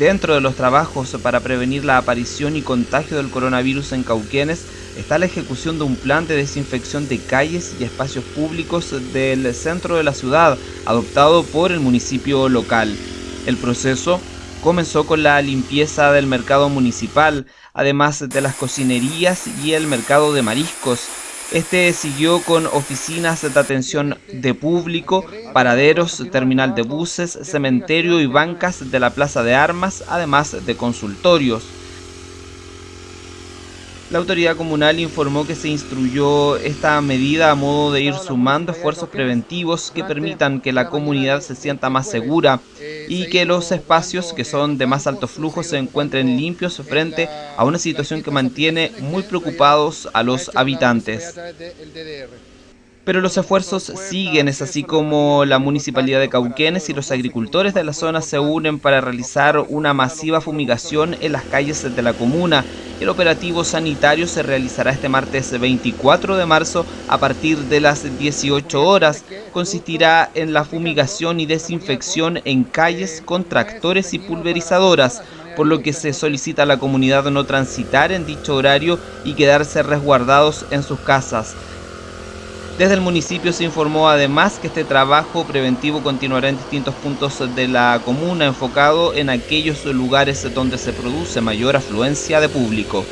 Dentro de los trabajos para prevenir la aparición y contagio del coronavirus en Cauquenes está la ejecución de un plan de desinfección de calles y espacios públicos del centro de la ciudad, adoptado por el municipio local. El proceso comenzó con la limpieza del mercado municipal, además de las cocinerías y el mercado de mariscos. Este siguió con oficinas de atención de público, paraderos, terminal de buses, cementerio y bancas de la Plaza de Armas, además de consultorios. La autoridad comunal informó que se instruyó esta medida a modo de ir sumando esfuerzos preventivos que permitan que la comunidad se sienta más segura y que los espacios que son de más alto flujo se encuentren limpios frente a una situación que mantiene muy preocupados a los habitantes. Pero los esfuerzos siguen, es así como la Municipalidad de Cauquenes y los agricultores de la zona se unen para realizar una masiva fumigación en las calles de la comuna. El operativo sanitario se realizará este martes 24 de marzo a partir de las 18 horas. Consistirá en la fumigación y desinfección en calles con tractores y pulverizadoras por lo que se solicita a la comunidad no transitar en dicho horario y quedarse resguardados en sus casas. Desde el municipio se informó además que este trabajo preventivo continuará en distintos puntos de la comuna enfocado en aquellos lugares donde se produce mayor afluencia de público.